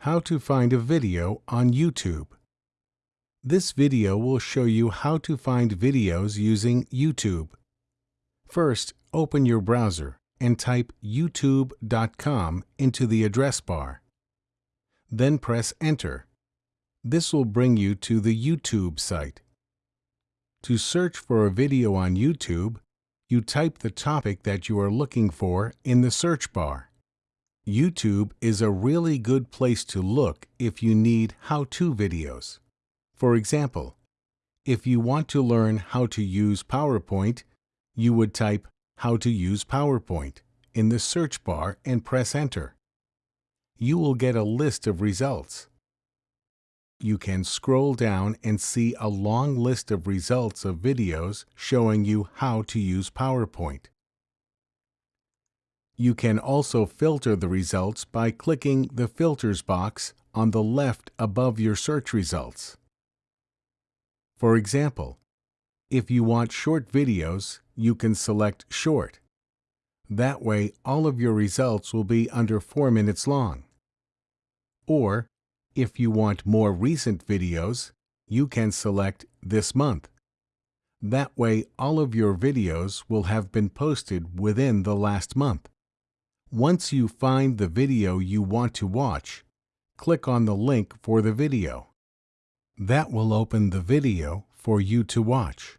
How to find a video on YouTube. This video will show you how to find videos using YouTube. First, open your browser and type youtube.com into the address bar. Then press Enter. This will bring you to the YouTube site. To search for a video on YouTube, you type the topic that you are looking for in the search bar. YouTube is a really good place to look if you need how-to videos. For example, if you want to learn how to use PowerPoint, you would type How to use PowerPoint in the search bar and press Enter. You will get a list of results. You can scroll down and see a long list of results of videos showing you how to use PowerPoint. You can also filter the results by clicking the Filters box on the left above your search results. For example, if you want short videos, you can select Short. That way, all of your results will be under 4 minutes long. Or, if you want more recent videos, you can select This month. That way, all of your videos will have been posted within the last month. Once you find the video you want to watch, click on the link for the video. That will open the video for you to watch.